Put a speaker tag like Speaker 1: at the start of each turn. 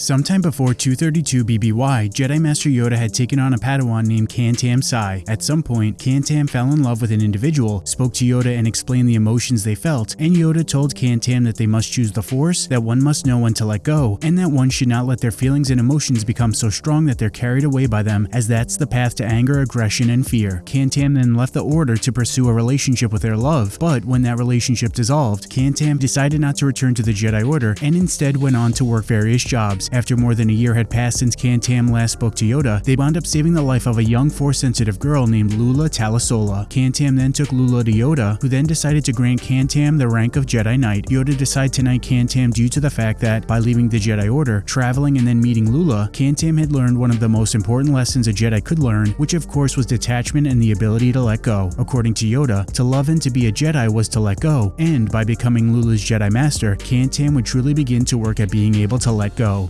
Speaker 1: Sometime before 232 BBY, Jedi Master Yoda had taken on a Padawan named Kantam Sai. At some point, Kantam fell in love with an individual, spoke to Yoda and explained the emotions they felt, and Yoda told Kantam that they must choose the Force, that one must know when to let go, and that one should not let their feelings and emotions become so strong that they're carried away by them, as that's the path to anger, aggression, and fear. Kantam then left the Order to pursue a relationship with their love, but when that relationship dissolved, Kantam decided not to return to the Jedi Order and instead went on to work various jobs. After more than a year had passed since Kantam last spoke to Yoda, they wound up saving the life of a young Force-sensitive girl named Lula Talisola. Kantam then took Lula to Yoda, who then decided to grant Kantam the rank of Jedi Knight. Yoda decided to knight Kantam due to the fact that, by leaving the Jedi Order, traveling and then meeting Lula, Kantam had learned one of the most important lessons a Jedi could learn, which of course was detachment and the ability to let go. According to Yoda, to love and to be a Jedi was to let go, and by becoming Lula's Jedi Master, Kantam would truly begin to work at being able to let go.